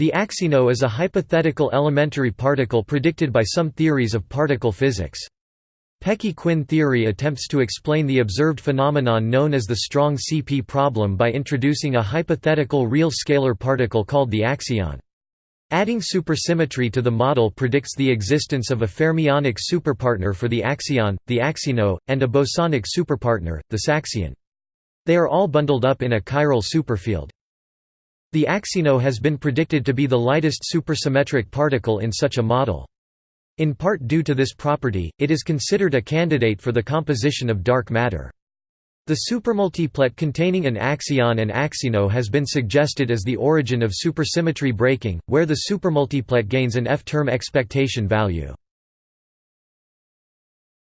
The axino is a hypothetical elementary particle predicted by some theories of particle physics. Peccei-Quinn theory attempts to explain the observed phenomenon known as the strong CP problem by introducing a hypothetical real scalar particle called the axion. Adding supersymmetry to the model predicts the existence of a fermionic superpartner for the axion, the axino, and a bosonic superpartner, the saxion. They are all bundled up in a chiral superfield. The axino has been predicted to be the lightest supersymmetric particle in such a model. In part due to this property, it is considered a candidate for the composition of dark matter. The supermultiplet containing an axion and axino has been suggested as the origin of supersymmetry breaking, where the supermultiplet gains an F-term expectation value.